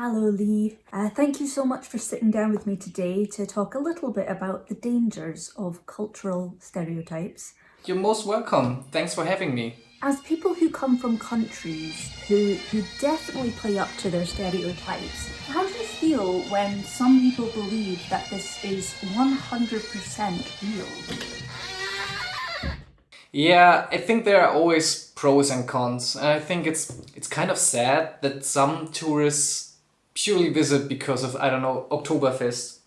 Hello Lee. Uh, thank you so much for sitting down with me today to talk a little bit about the dangers of cultural stereotypes. You're most welcome. Thanks for having me. As people who come from countries who, who definitely play up to their stereotypes, how do you feel when some people believe that this is 100% real? Yeah, I think there are always pros and cons. And I think it's it's kind of sad that some tourists purely visit because of, I don't know, Oktoberfest.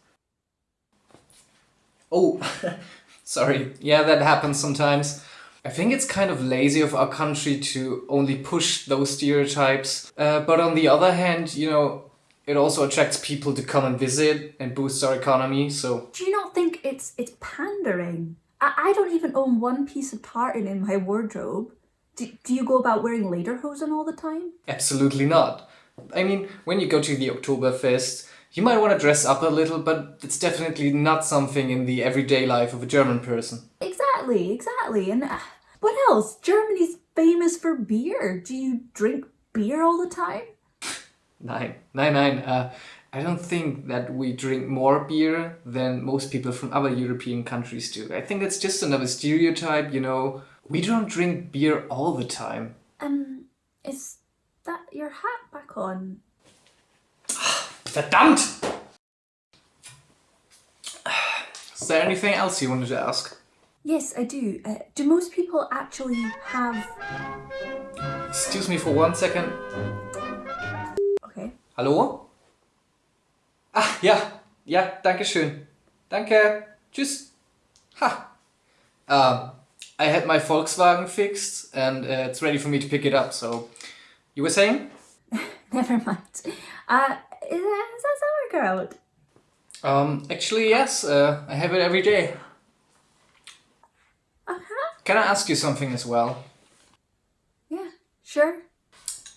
Oh, sorry. Yeah, that happens sometimes. I think it's kind of lazy of our country to only push those stereotypes. Uh, but on the other hand, you know, it also attracts people to come and visit and boosts our economy, so... Do you not think it's it's pandering? I, I don't even own one piece of tartan in my wardrobe. Do, do you go about wearing lederhosen all the time? Absolutely not. I mean, when you go to the Oktoberfest, you might want to dress up a little, but it's definitely not something in the everyday life of a German person. Exactly, exactly. And uh, what else? Germany's famous for beer. Do you drink beer all the time? Nine, nine, nine. Uh, I don't think that we drink more beer than most people from other European countries do. I think that's just another stereotype, you know. We don't drink beer all the time. Um, is your hat back on? Verdammt! Is there anything else you wanted to ask? Yes, I do. Uh, do most people actually have... Excuse me for one second. Okay. Hallo? Ah, ja. Ja, danke schön. Danke. Tschüss. Ha. Um, I had my Volkswagen fixed and uh, it's ready for me to pick it up, so... You were saying? Never mind. Uh, is that, is that sauerkraut? Um, actually, yes. Uh, I have it every day. Uh-huh. Can I ask you something as well? Yeah, sure.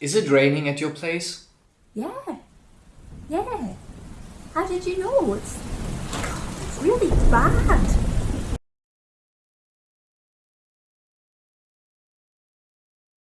Is it raining at your place? Yeah. Yeah. How did you know? It's, God, it's really bad.